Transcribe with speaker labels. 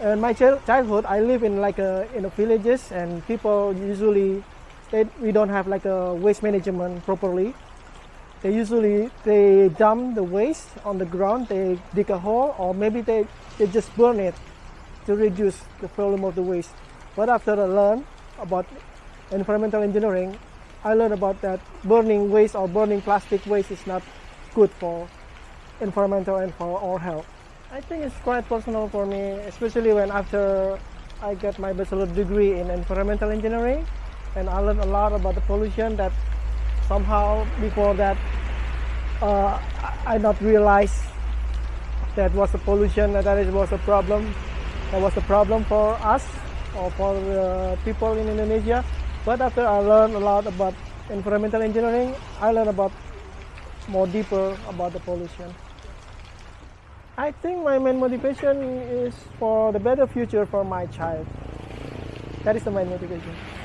Speaker 1: in my childhood, I live in like a, in the villages, and people usually they, we don't have like a waste management properly. They usually they dump the waste on the ground. They dig a hole, or maybe they, they just burn it to reduce the volume of the waste. But after I learned about environmental engineering, I learned about that burning waste or burning plastic waste is not good for environmental and for our health. I think it's quite personal for me, especially when after I get my bachelor degree in environmental engineering, and I learned a lot about the pollution that somehow before that uh, I not realize that was a pollution that it was a problem that was a problem for us or for the people in Indonesia. But after I learned a lot about environmental engineering I learned about more deeper about the pollution I think my main motivation is for the better future for my child. That is the main motivation